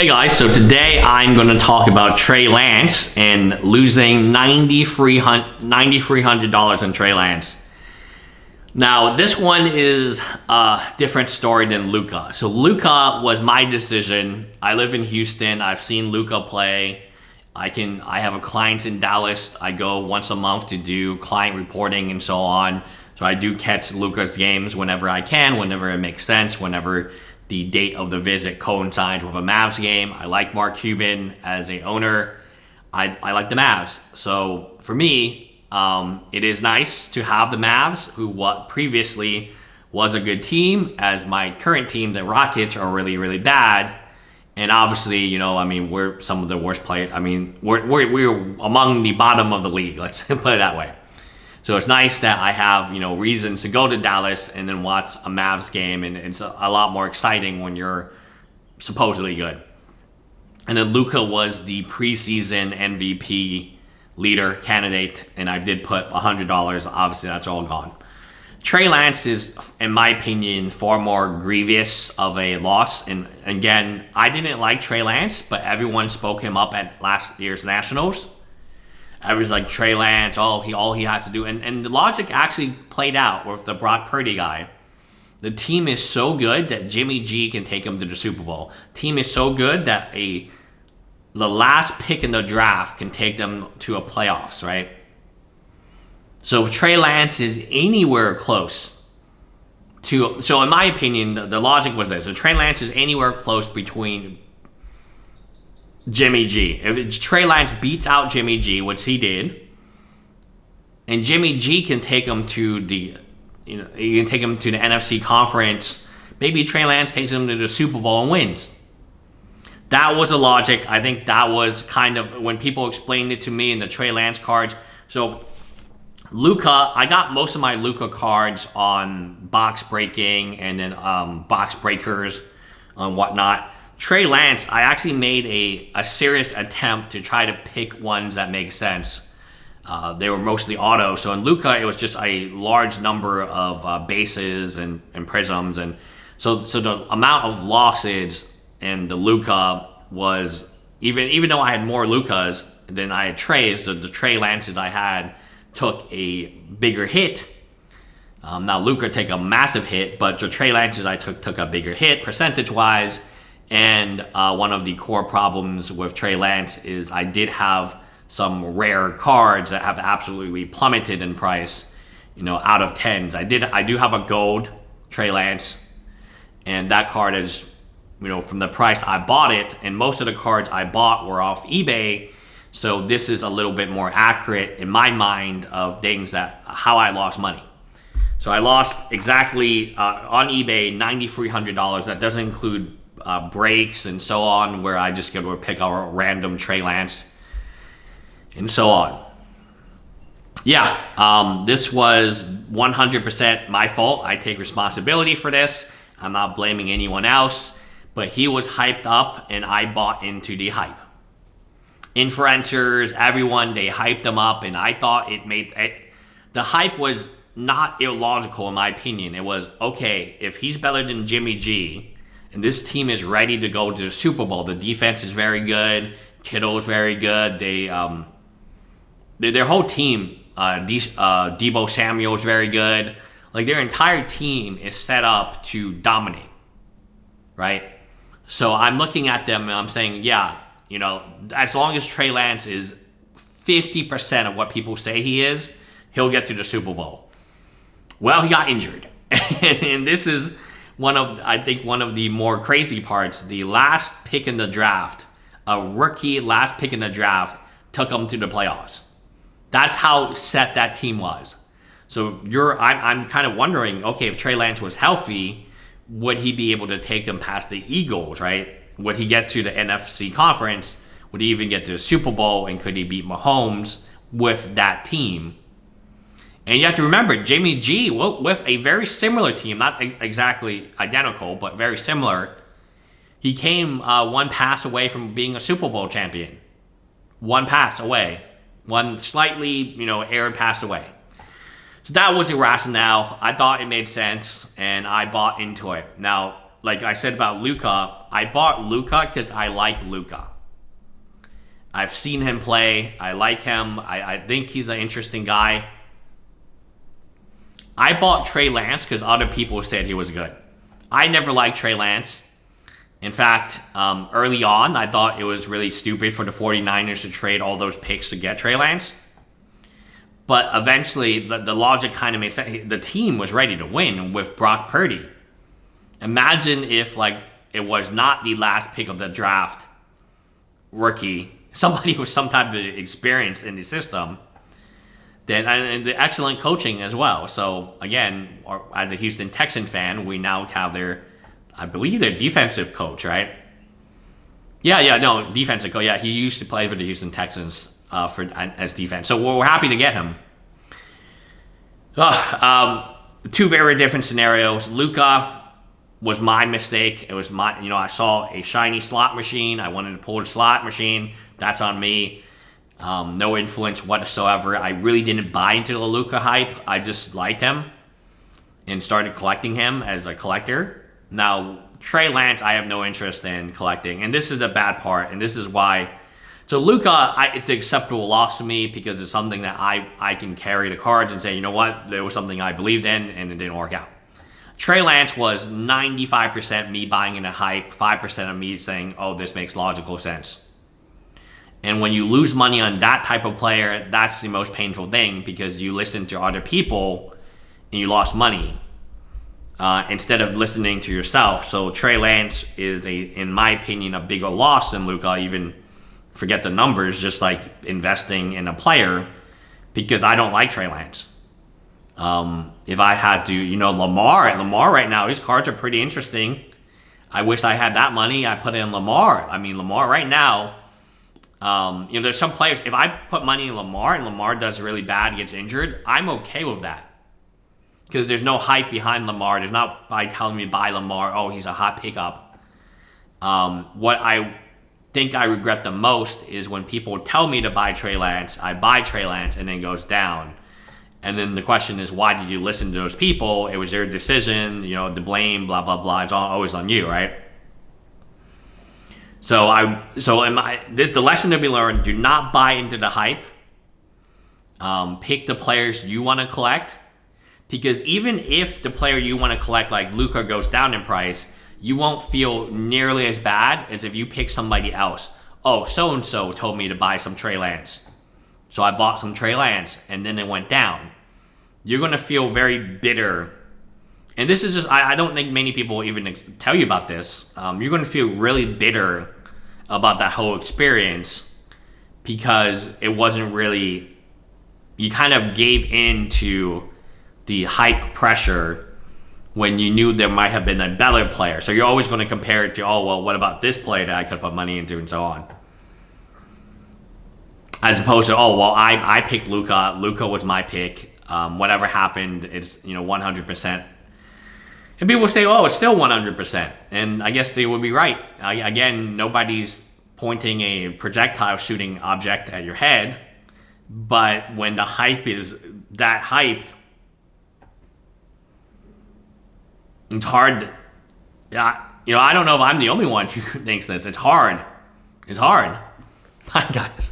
Hey guys, so today I'm going to talk about Trey Lance and losing $9,300 in Trey Lance. Now, this one is a different story than Luka. So Luka was my decision. I live in Houston. I've seen Luka play. I can I have a client in Dallas. I go once a month to do client reporting and so on. So I do catch Luka's games whenever I can, whenever it makes sense, whenever the date of the visit coincides with a Mavs game. I like Mark Cuban as a owner. I, I like the Mavs. So for me, um, it is nice to have the Mavs, who what previously was a good team, as my current team, the Rockets, are really, really bad. And obviously, you know, I mean, we're some of the worst players. I mean, we're, we're, we're among the bottom of the league, let's put it that way. So it's nice that I have, you know, reasons to go to Dallas and then watch a Mavs game. And it's a, lot more exciting when you're supposedly good. And then Luka was the preseason MVP leader candidate, and I did put $100. Obviously, that's all gone. Trey Lance is, in my opinion, far more grievous of a loss. And again, I didn't like Trey Lance, but everyone spoke him up at last year's Nationals. Everyone's like Trey Lance, oh, he all he has to do, and and the logic actually played out with the Brock Purdy guy. The team is so good that Jimmy G can take him to the Super Bowl. Team is so good that a the last pick in the draft can take them to a playoffs, right? So if Trey Lance is anywhere close to, so in my opinion, the, the logic was this: if Trey Lance is anywhere close between Jimmy G, if Trey Lance beats out Jimmy G, which he did, and Jimmy G can take him to the, you know, you can take him to the NFC conference. Maybe Trey Lance takes him to the Super Bowl and wins that was a logic. I think that was kind of when people explained it to me in the Trey Lance cards. So Luka, I got most of my Luka cards on box breaking and then um, box breakers and whatnot. Trey Lance, I actually made a, a serious attempt to try to pick ones that make sense. Uh, they were mostly auto. So in Luka, it was just a large number of uh, bases and, and prisms. And so, so the amount of losses in the Luka was even even though I had more Lukas than I had Treys, the, the Trey Lances I had took a bigger hit. Um, now Luka take a massive hit, but the Trey Lances I took took a bigger hit percentage wise. And uh, one of the core problems with Trey Lance is I did have some rare cards that have absolutely plummeted in price. You know, out of tens, I did I do have a gold Trey Lance, and that card is you know, from the price I bought it, and most of the cards I bought were off eBay. So this is a little bit more accurate in my mind of things that how I lost money. So I lost exactly uh, on eBay $9,300. That doesn't include uh, breaks and so on, where I just get to pick a random Trey Lance and so on. Yeah, um, this was 100% my fault. I take responsibility for this. I'm not blaming anyone else but he was hyped up and I bought into the hype. Influencers, everyone, they hyped him up and I thought it made it, the hype was not illogical in my opinion. It was okay, if he's better than Jimmy G and this team is ready to go to the Super Bowl, the defense is very good, Kittle is very good, they um they, their whole team, uh, De, uh, Deebo Samuel is very good. Like their entire team is set up to dominate, right? So I'm looking at them and I'm saying, yeah, you know, as long as Trey Lance is 50% of what people say he is, he'll get to the Super Bowl. Well, he got injured. and this is one of, I think, one of the more crazy parts. The last pick in the draft, a rookie last pick in the draft, took them to the playoffs. That's how set that team was. So you're, I'm, I'm kind of wondering, okay, if Trey Lance was healthy, would he be able to take them past the Eagles, right? Would he get to the NFC conference? Would he even get to the Super Bowl? And could he beat Mahomes with that team? And you have to remember, Jimmy G, with a very similar team, not exactly identical, but very similar, he came uh, one pass away from being a Super Bowl champion. One pass away. One slightly, you know, error pass away. So that was the rationale. I thought it made sense, and I bought into it. Now, like I said about Luka, I bought Luka because I like Luka. I've seen him play. I like him. I, I think he's an interesting guy. I bought Trey Lance because other people said he was good. I never liked Trey Lance. In fact, um, early on, I thought it was really stupid for the 49ers to trade all those picks to get Trey Lance. But eventually, the, the logic kind of made sense. The team was ready to win with Brock Purdy. Imagine if, like, it was not the last pick of the draft rookie, somebody with some type of experience in the system, then and the excellent coaching as well. So again, as a Houston Texan fan, we now have their I believe their defensive coach, right? Yeah, yeah, no, defensive coach. Yeah, he used to play for the Houston Texans uh, for as defense. So we're, we're happy to get him. Uh, um, two very different scenarios. Luka was my mistake. It was my, you know, I saw a shiny slot machine. I wanted to pull the slot machine. That's on me. Um, no influence whatsoever. I really didn't buy into the Luka hype. I just liked him and started collecting him as a collector. Now, Trey Lance, I have no interest in collecting, and this is the bad part, and this is why. So Luka, I, it's an acceptable loss to me because it's something that I I can carry the cards and say, you know what, there was something I believed in, and it didn't work out. Trey Lance was 95% me buying into hype, 5% of me saying, oh, this makes logical sense. And when you lose money on that type of player, that's the most painful thing because you listen to other people and you lost money uh, instead of listening to yourself. So Trey Lance is a, in my opinion, a bigger loss than Luka. Even forget the numbers, just like investing in a player, because I don't like Trey Lance. Um, if I had to, you know, Lamar, Lamar right now, his cards are pretty interesting. I wish I had that money. I put in Lamar. I mean, Lamar right now. Um, you know, there's some players. If I put money in Lamar and Lamar does really bad, gets injured, I'm okay with that because there's no hype behind Lamar. There's not by telling me buy Lamar. Oh, he's a hot pickup. Um, what I think I regret the most is when people tell me to buy Trey Lance. I buy Trey Lance and then goes down. And then the question is, why did you listen to those people? It was their decision. You know, the blame, blah blah blah. It's all, always on you, right? So I, so am I. This the lesson to be learned: do not buy into the hype. Um, pick the players you want to collect because even if the player you want to collect, like Luka goes down in price, you won't feel nearly as bad as if you pick somebody else. Oh, so and so told me to buy some Trey Lance. So I bought some Trey Lance and then it went down. You're going to feel very bitter. And this is just, I, I don't think many people even tell you about this. Um, you're going to feel really bitter about that whole experience because it wasn't really, you kind of gave in to the hype pressure when you knew there might have been a better player. So you're always going to compare it to, oh, well, what about this player that I could put money into and so on. As opposed to, oh, well, I, I picked Luka. Luka was my pick. Um, whatever happened, it's, you know, 100%. And people say, oh, it's still 100%. And I guess they would be right. Uh, again, nobody's pointing a projectile shooting object at your head. But when the hype is that hyped, it's hard. Yeah, you know, I don't know if I'm the only one who thinks this. It's hard. It's hard. Bye, guys.